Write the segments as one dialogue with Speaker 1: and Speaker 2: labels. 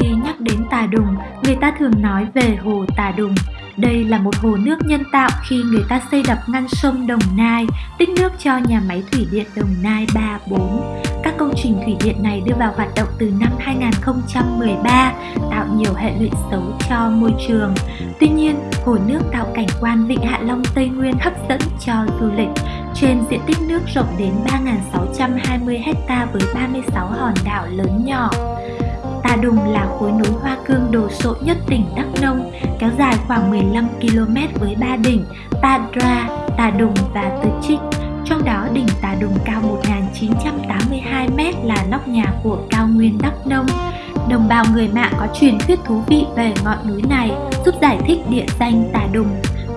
Speaker 1: Khi nhắc đến Tà Đùng, người ta thường nói về hồ Tà Đùng. Đây là một hồ nước nhân tạo khi người ta xây đập ngăn sông Đồng Nai, tích nước cho nhà máy thủy điện Đồng Nai 3, 4. Các công trình thủy điện này đưa vào hoạt động từ năm 2013, tạo nhiều hệ lụy xấu cho môi trường. Tuy nhiên, hồ nước tạo cảnh quan Vịnh Hạ Long Tây Nguyên hấp dẫn cho du lịch. Trên diện tích nước rộng đến 3.620 ha với 36 hòn đảo lớn nhỏ. Tà Đùng là khối núi hoa cương đồ sộ nhất tỉnh Đắk Nông, kéo dài khoảng 15 km với ba đỉnh Tà Dra, Tà Đùng và Tư Trích. Trong đó đỉnh Tà Đùng cao 1.982m là nóc nhà của cao nguyên Đắk Nông. Đồng bào người Mạ có truyền thuyết thú vị về ngọn núi này, giúp giải thích địa danh Tà Đùng.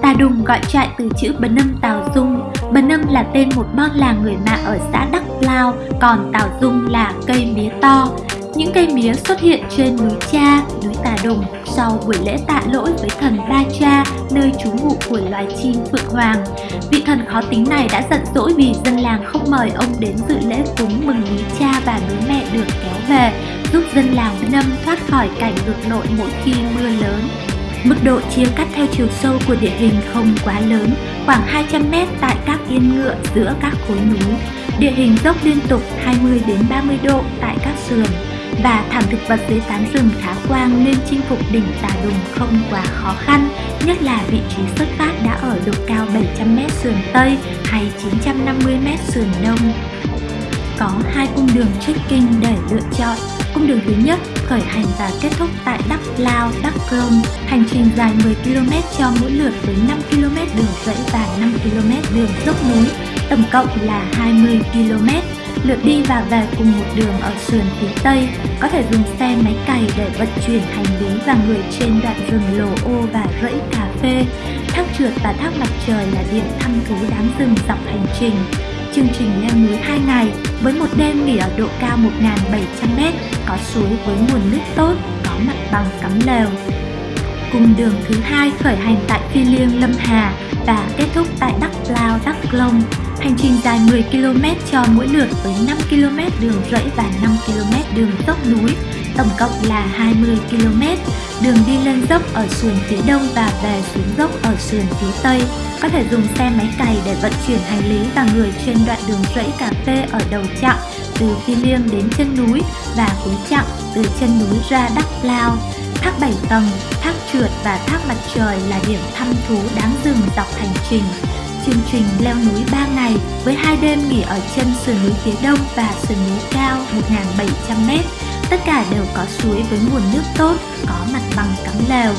Speaker 1: Tà Đùng gọi trại từ chữ Bần Âm Tào Dung. Bần Âm là tên một bon làng người Mạ ở xã Đắk Lao, còn Tào Dung là cây mía to. Những cây mía xuất hiện trên núi Cha, núi Tà Đồng sau buổi lễ tạ lỗi với thần Ba Cha, nơi trú ngụ của loài chim Phượng Hoàng. Vị thần khó tính này đã giận dỗi vì dân làng không mời ông đến dự lễ cúng mừng núi Cha và núi Mẹ được kéo về, giúp dân làng Nâm thoát khỏi cảnh ngược nội mỗi khi mưa lớn. Mức độ chia cắt theo chiều sâu của địa hình không quá lớn, khoảng 200m tại các yên ngựa giữa các khối núi. Địa hình dốc liên tục 20 đến 30 độ tại các sườn và thảm thực vật dưới tán rừng khá quang nên chinh phục đỉnh Tà Đùng không quá khó khăn, nhất là vị trí xuất phát đã ở độ cao 700m sườn Tây hay 950m sườn Đông. Có hai cung đường trekking để lựa chọn. Cung đường thứ nhất khởi hành và kết thúc tại Đắk Lao, Đắk Rông. Hành trình dài 10 km cho mỗi lượt với 5 km đường dãy và 5 km đường dốc núi, tổng cộng là 20 km lượt đi và về cùng một đường ở sườn phía Tây, có thể dùng xe máy cày để vận chuyển hành lý và người trên đoạn rừng lồ ô và rẫy cà phê. Thác trượt và thác mặt trời là điểm thăm thú đám rừng dọc hành trình. Chương trình leo núi 2 ngày với một đêm nghỉ ở độ cao 1.700m, có suối với nguồn nước tốt, có mặt bằng cắm lều. Cùng đường thứ hai khởi hành tại Phi Liêng Lâm Hà và kết thúc tại Đắk Lao, Đắk Lông. Hành trình dài 10 km cho mỗi lượt với 5 km đường rẫy và 5 km đường dốc núi, tổng cộng là 20 km. Đường đi lên dốc ở sườn phía đông và về xuống dốc ở sườn phía tây. Có thể dùng xe máy cày để vận chuyển hành lý và người trên đoạn đường rẫy cà phê ở đầu chặng từ Phi Liêng đến chân núi và cuối chặng từ chân núi ra Đắk Lao. Thác 7 tầng, thác trượt và thác mặt trời là điểm thăm thú đáng dừng dọc hành trình. Chương trình leo núi 3 ngày với hai đêm nghỉ ở chân sườn núi phía đông và sườn núi cao 1.700m. Tất cả đều có suối với nguồn nước tốt, có mặt bằng cắm lều.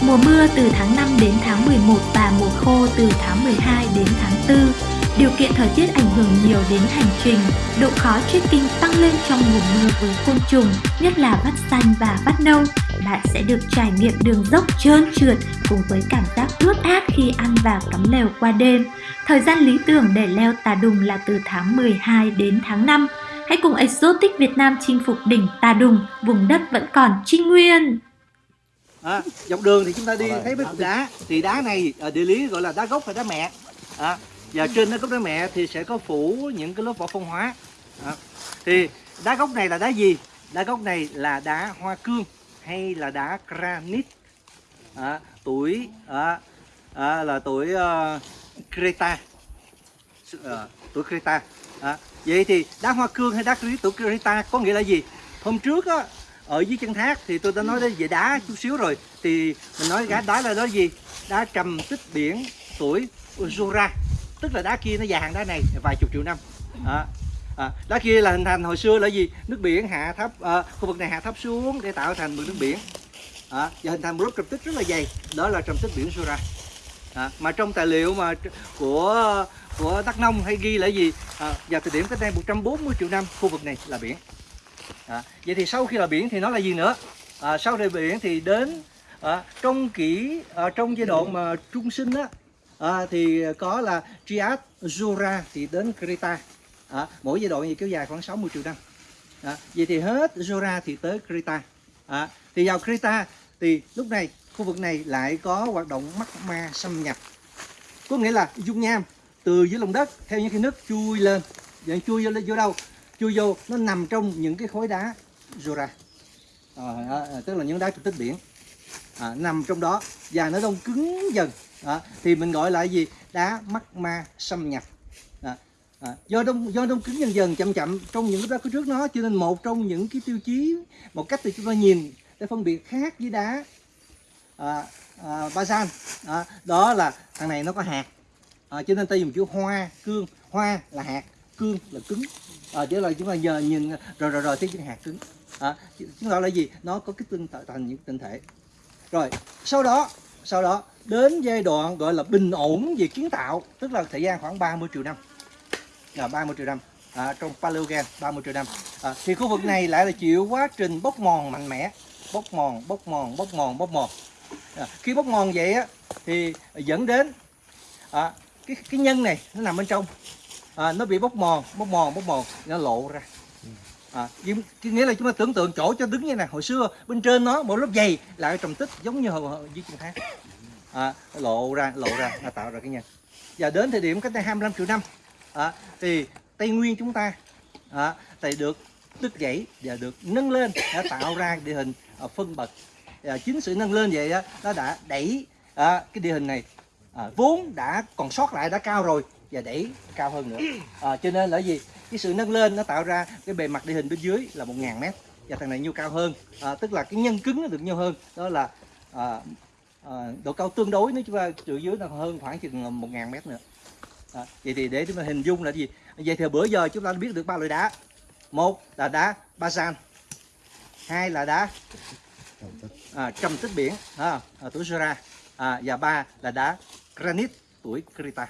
Speaker 1: Mùa mưa từ tháng 5 đến tháng 11 và mùa khô từ tháng 12 đến tháng 4. Điều kiện thời tiết ảnh hưởng nhiều đến hành trình, độ khó trekking tăng lên trong mùa mưa với côn trùng, nhất là vắt xanh và vắt nâu. Bạn sẽ được trải nghiệm đường dốc trơn trượt cùng với cảm giác ướt át khi ăn và cắm lều qua đêm. Thời gian lý tưởng để leo Tà Đùng là từ tháng 12 đến tháng 5. Hãy cùng Exotic Việt Nam chinh phục đỉnh Tà Đùng, vùng đất vẫn còn trinh nguyên.
Speaker 2: À, dọc đường thì chúng ta đi thấy mấy cục đá thì đá này ở địa lý gọi là đá gốc hay đá mẹ à, và trên cái gốc đá mẹ thì sẽ có phủ những cái lớp vỏ phong hóa à, thì đá gốc này là đá gì đá gốc này là đá hoa cương hay là đá granite à, tuổi à, à, là tuổi ờ, uh, Creta à, ờ, tuổi Creta à, vậy thì đá hoa cương hay đá quý tuổi Creta có nghĩa là gì? Hôm trước á, ở dưới chân thác thì tôi đã nói đến về đá chút xíu rồi. Thì mình nói cái đá là đó gì? Đá trầm tích biển tuổi Jura tức là đá kia nó già hàng đá này vài chục triệu năm. À, à, đá kia là hình thành hồi xưa là gì? Nước biển hạ thấp à, khu vực này hạ thấp xuống để tạo thành mực nước biển. À, và hình thành một lớp trầm tích rất là dày. Đó là trầm tích biển Jura à, mà trong tài liệu mà của của Đắk Nông hay ghi là gì? À, vào thời điểm cách đây 140 triệu năm khu vực này là biển. À, vậy thì sau khi là biển thì nó là gì nữa? À, sau thời biển thì đến à, trong kỷ à, trong giai đoạn mà trung sinh á à, thì có là Trias Jura thì đến Creta. À, mỗi giai đoạn gì kéo dài khoảng 60 triệu năm. À, vậy thì hết Jura thì tới Creta. À, thì vào Creta thì lúc này khu vực này lại có hoạt động magma xâm nhập. Có nghĩa là dung nham từ dưới lòng đất theo những cái nước chui lên. Vậy chui vô, vô đâu? Chui vô nó nằm trong những cái khối đá Jura à, à, à, tức là những đá trầm tích biển. À, nằm trong đó và nó đông cứng dần. À, thì mình gọi là gì? Đá magma xâm nhập. À, à, do đông do đông cứng dần dần chậm chậm trong những cái đá có trước nó. Cho nên một trong những cái tiêu chí một cách thì chúng ta nhìn để phân biệt khác với đá à, à, à, đó là thằng này nó có hạt. À, cho nên ta dùng chữ hoa cương. Hoa là hạt cương là cứng. À, chứ là chúng ta giờ nhìn rồi rồi rồi thấy chữ hạt cứng. À, chúng ta là gì? Nó có cái tinh tạo thành những tinh thể. Rồi sau đó sau đó đến giai đoạn gọi là bình ổn về kiến tạo tức là thời gian khoảng 30 triệu năm. À, 30 triệu năm. À, trong Paleogen 30 triệu năm. À, thì khu vực này lại là chịu quá trình bốc mòn mạnh mẽ. Bốc mòn bốc mòn bốc mòn bốc mòn à, khi bốc mòn vậy á thì dẫn đến à, cái cái nhân này nó nằm bên trong. À, nó bị bốc mòn bốc mòn bốc mòn nó lộ ra. À, nghĩa là chúng ta tưởng tượng chỗ cho đứng như này hồi xưa bên trên nó một lớp dày lại trầm tích giống như hồi, dưới chân thác à, lộ ra lộ ra nó tạo ra cái nhân. Và đến thời điểm cách đây 25 triệu năm à, thì tây nguyên chúng ta à, thì được đứt gãy và được nâng lên đã tạo ra địa hình à, phân bậc à, chính sự nâng lên vậy á nó đã đẩy à, cái địa hình này à, vốn đã còn sót lại đã cao rồi và đẩy cao hơn nữa. À, cho nên là gì? Cái sự nâng lên nó tạo ra cái bề mặt địa hình bên dưới là 1.000 mét và thằng này nhiêu cao hơn. À, tức là cái nhân cứng nó được nhiều hơn. Đó là à, à, độ cao tương đối nó chúng ta dưới là hơn khoảng chừng 1.000 mét nữa. À, vậy thì để chúng ta hình dung là gì? Vậy thì bữa giờ chúng ta biết được ba loại đá. Một là đá basan hai là đá à, trầm tích biển à, à, tuổi Jura à, và ba là đá granite tuổi Krita.